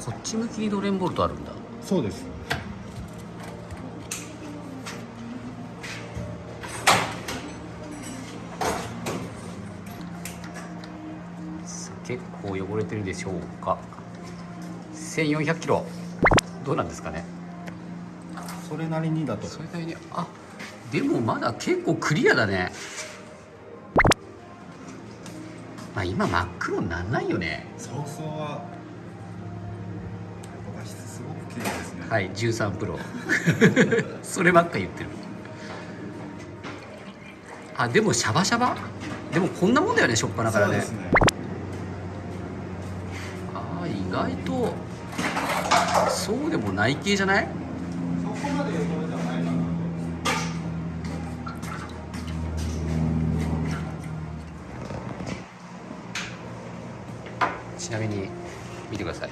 こっち向きにドレンボルトあるんだ。そうです。結構汚れてるでしょうか。1400キロ。どうなんですかね。それなりにだと。それなりにあでもまだ結構クリアだね。まあ今真っ黒になんないよね。早々ははい13プロ。そればっか言ってる。あでもシャバシャバ？でもこんなもんだよねしょっぱなからね。ね。ああ意外とそうでもない系じゃない？そこまで汚れてはないかなちなみに見てください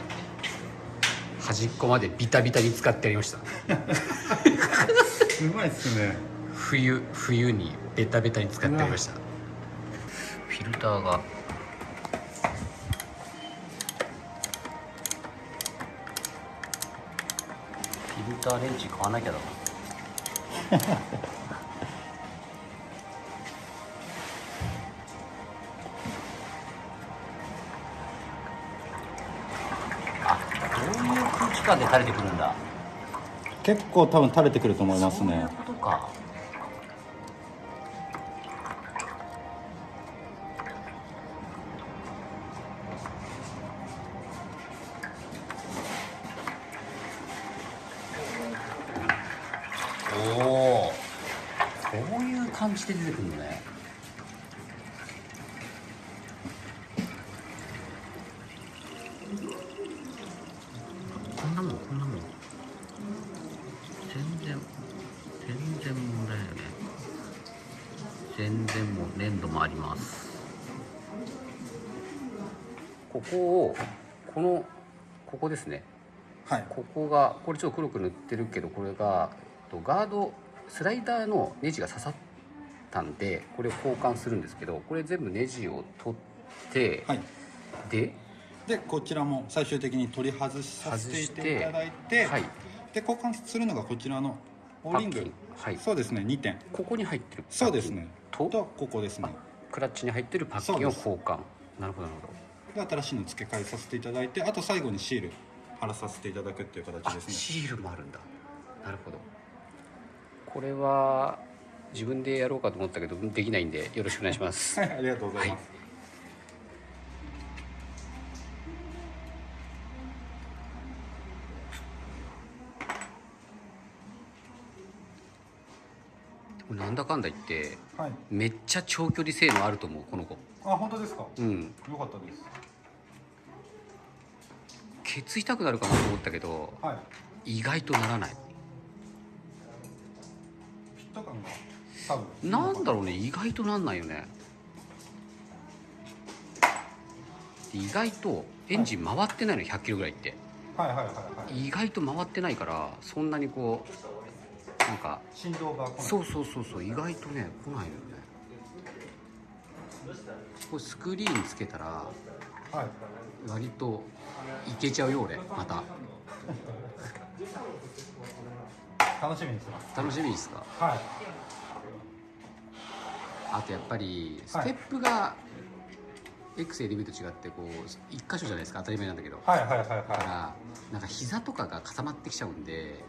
端っこまでビタビタに使ってやりました。うまいっすね。冬冬にベタベタに使ってやりました。フィルターが。フィルターレンチ買わなきゃだないう空気感で垂れてくるんだ？結構多分垂れてくると思いますね。そういうことか。おおこういう感じで出てくるのね全然もう粘土もあります。ここをこのここですね。はい。ここがこれちょっと黒く塗ってるけどこれがえっとガードスライダーのネジが刺さったんでこれを交換するんですけどこれ全部ネジを取って、はい。ででこちらも最終的に取り外しさせていただいてはい。で交換するのがこちらのオーリング。はい。そうですね2点。ここに入ってるそうですねと？とここですね。クラッチに入ってるパッキンを交換。なるほどなるほど。で新しいの付け替えさせていただいてあと最後にシール貼らさせていただくっていう形あですね。シールもあるんだ。なるほど。これは自分でやろうかと思ったけどできないんでよろしくお願いします。はいありがとうございます、これなんだかんだ言ってはい。めっちゃ長距離性能あると思うこの子。あ本当ですか？うん。よかったです。ケツ痛くなるかなと思ったけどはい。意外とならない。フィット感が多分。なんだろうね意外となんないよね。で意外とエンジン回ってないの100キロぐらいって。はい。はい。はい。はい。意外と回ってないからそんなにこうなんか振動がそうそうそうそう意外とね来ないのよね。これスクリーンつけたらはい。割といけちゃうよ俺また。楽しみにしてます。楽しみですか？はい。あとやっぱりステップが XLB と違ってこう一箇所じゃないですか当たり前なんだけど。はいはいはいだかはらなんか膝とかが固まってきちゃうんで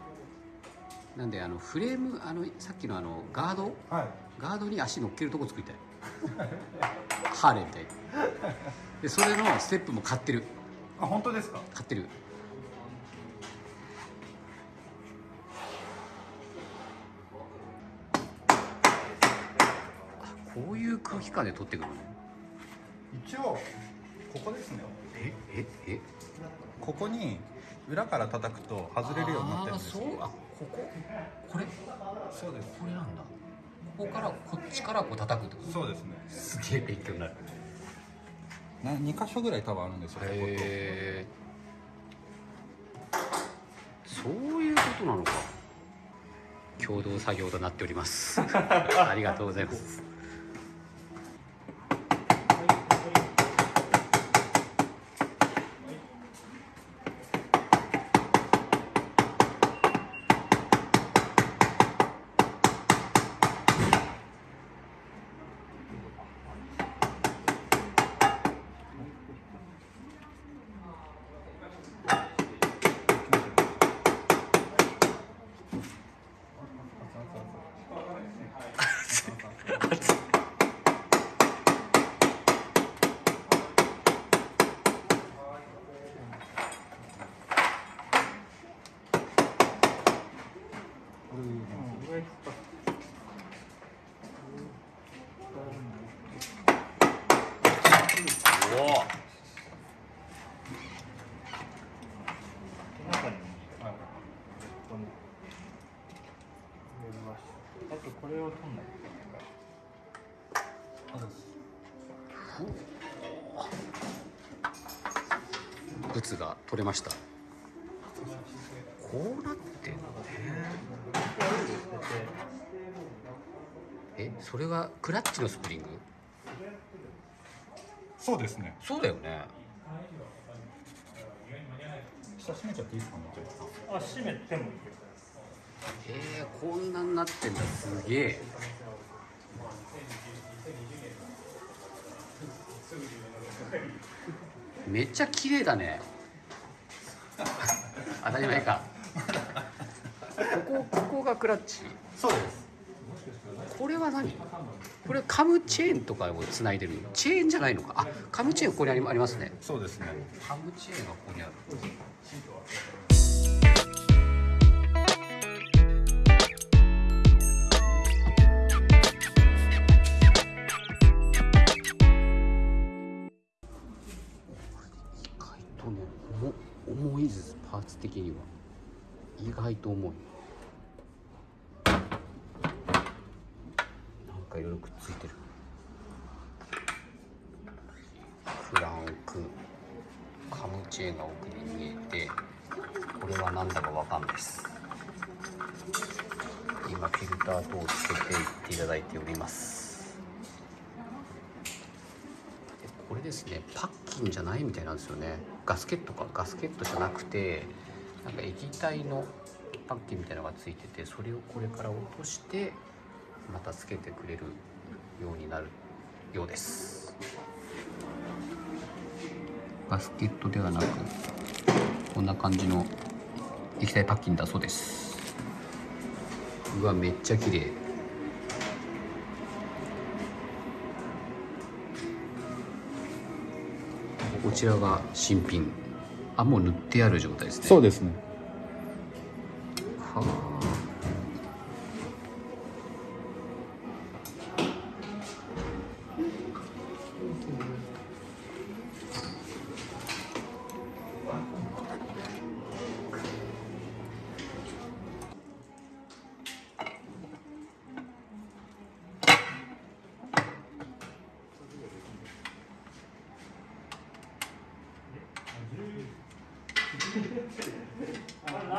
なんであのフレームあのさっきのあのガード？いはい。ガードに足乗っけるとこ作りたい。ハーレーみたいに。でそれのステップも買ってる。あ本当ですか？買ってる。あこういう空気感で撮ってくるのね。一応ここですね。えええ？ここに裏から叩くと外れるようになってるんですそう。あここ？これ？そうです。これなんだ。ここからこっちからこう叩くってこと？そうですね。すげえ勉強になる。な2箇所ぐらい多分あるんですよへえ。そういうことなのか。共同作業となっております。ありがとうございます中にあここに入れましたあとこれを取んない。といけないからブツが取れました。こうなってんのね。えそれはクラッチのスプリング？そうですね。そうだよね。下閉めちゃっていいですか？ねあ閉めてもいいよえー、こんなになってんだすげえ。めっちゃ綺麗だね。当たり前か。ここここがクラッチ？そうです。これは何？これカムチェーンとかをつないでるの？チェーンじゃないのか？あカムチェーンここにありますね。そうですね。カムチェーンがここにある的には。意外と重い。なんかいろいろくっついてる。フランク。カムチェーンが奥に見えてこれは何だかわかんないです。今フィルター等をつけていっていただいております。でこれですね。パッキンじゃないみたいなんですよね。ガスケットか。ガスケットじゃなくてなんか液体のパッキンみたいなのがついててそれをこれから落としてまたつけてくれるようになるようです。バスケットではなくこんな感じの液体パッキンだそうです。うわめっちゃ綺麗。こちらが新品。あもう塗ってある状態ですね。そうですね。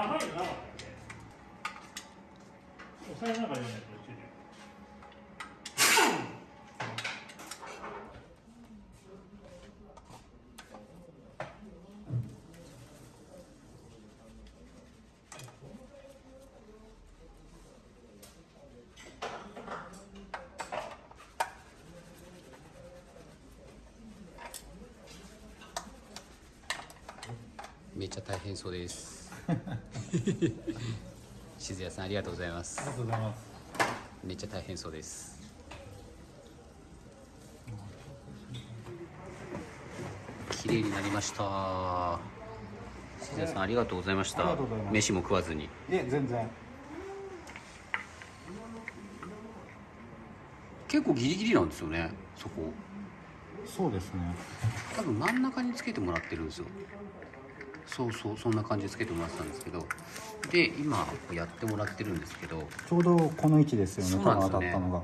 長いのなかったっけ押さえながらやらないと落ちるよめっちゃ大変そうです。静谷さんありがとうございます。ありがとうございます。めっちゃ大変そうです。綺麗になりました。静谷さんありがとうございました。飯も食わずに。いえ全然。結構ギリギリなんですよねそこ。そうですね。多分真ん中につけてもらってるんですよそうそうそんな感じでつけてもらってたんですけど。で今やってもらってるんですけど。ちょうどこの位置ですよねそうなんですよね当たったのが。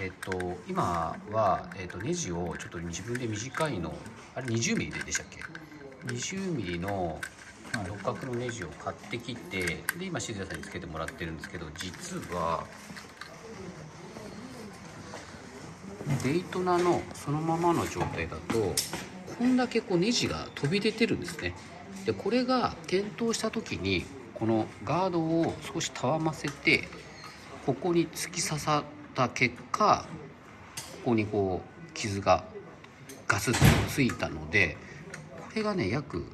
えっと今は、えっと、ネジをちょっと自分で短いのあれ20ミリでしたっけ？20ミリのはい。六角のネジを買ってきてで今静谷さんにつけてもらってるんですけど実はデイトナのそのままの状態だとこんだけこうネジが飛び出てるんですねでこれが転倒した時にこのガードを少したわませてここに突き刺さった結果ここにこう傷がガスッとついたのでこれがね約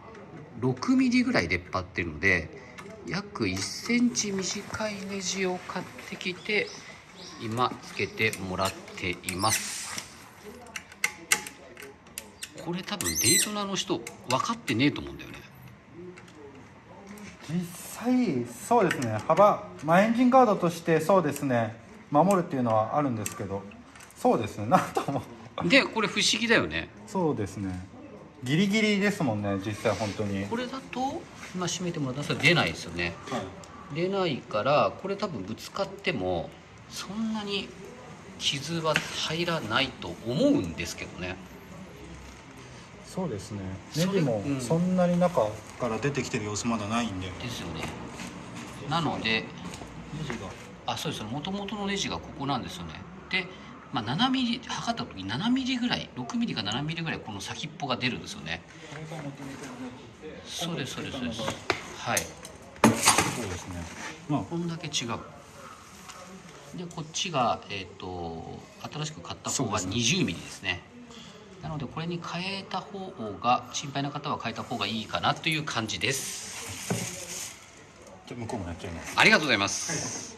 6ミリぐらい出っ張ってるので約1センチ短いネジを買ってきて今つけてもらっています。これ多分デイトナの人分かってねえと思うんだよね。実際そうですね。幅まあエンジンガードとしてそうですね。守るっていうのはあるんですけど。そうですね。なんとも。でこれ不思議だよね。そうですね。ギリギリですもんね実際本当に。これだと今閉めてもらったら出ないですよね。出ないからこれ多分ぶつかってもそんなに傷は入らないと思うんですけどねそうですね。ネジもうん。そんなに中から出てきてる様子まだないんで。ですよね。なのでネジが。あそうですもともとのネジがここなんですよね。で、まあ、7ミリ測った時に7ミリぐらい6ミリか7ミリぐらいこの先っぽが出るんですよね。そうですそうですそうです。はい。そうですね。まあ。こんだけ違う。でこっちが、えー、と新しく買った方がそうですね。20ミリですねなのでこれに変えた方が心配な方は変えた方がいいかなという感じです。じゃあ向こうもやっちゃいます。ありがとうございます